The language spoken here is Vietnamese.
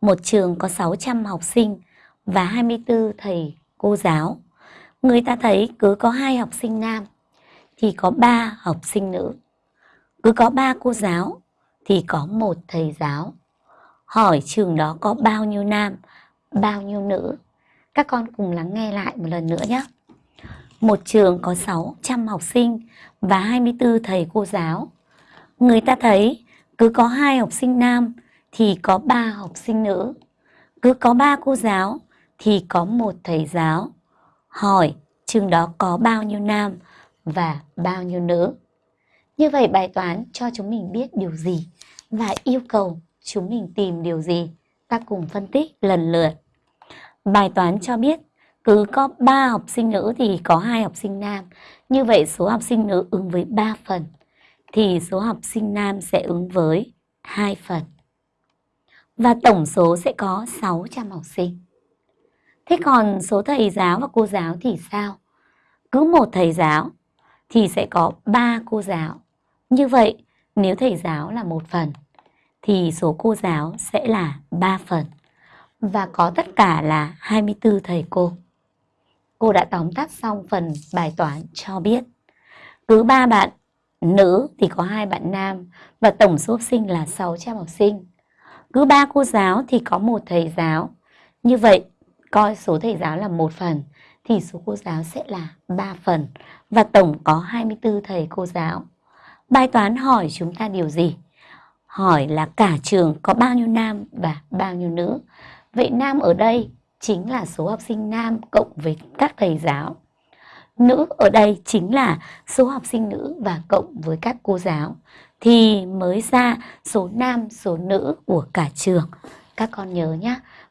một trường có 600 học sinh và 24 thầy cô giáo. Người ta thấy cứ có hai học sinh nam thì có ba học sinh nữ. Cứ có ba cô giáo thì có một thầy giáo. Hỏi trường đó có bao nhiêu nam, bao nhiêu nữ? Các con cùng lắng nghe lại một lần nữa nhé. Một trường có 600 học sinh và 24 thầy cô giáo. Người ta thấy cứ có hai học sinh nam thì có ba học sinh nữ. Cứ có ba cô giáo thì có một thầy giáo. Hỏi trường đó có bao nhiêu nam và bao nhiêu nữ? Như vậy bài toán cho chúng mình biết điều gì và yêu cầu chúng mình tìm điều gì? Ta cùng phân tích lần lượt. Bài toán cho biết cứ có 3 học sinh nữ thì có hai học sinh nam. Như vậy số học sinh nữ ứng với 3 phần thì số học sinh nam sẽ ứng với 2 phần. Và tổng số sẽ có 600 học sinh. Thế còn số thầy giáo và cô giáo thì sao? Cứ một thầy giáo thì sẽ có 3 cô giáo. Như vậy, nếu thầy giáo là một phần thì số cô giáo sẽ là 3 phần và có tất cả là 24 thầy cô. Cô đã tóm tắt xong phần bài toán cho biết. Cứ 3 bạn nữ thì có hai bạn nam và tổng số học sinh là 600 học sinh. Cứ ba cô giáo thì có một thầy giáo. Như vậy, coi số thầy giáo là một phần thì số cô giáo sẽ là 3 phần và tổng có 24 thầy cô giáo. Bài toán hỏi chúng ta điều gì? Hỏi là cả trường có bao nhiêu nam và bao nhiêu nữ. Vậy nam ở đây chính là số học sinh nam cộng với các thầy giáo. Nữ ở đây chính là số học sinh nữ và cộng với các cô giáo. Thì mới ra số nam, số nữ của cả trường. Các con nhớ nhé.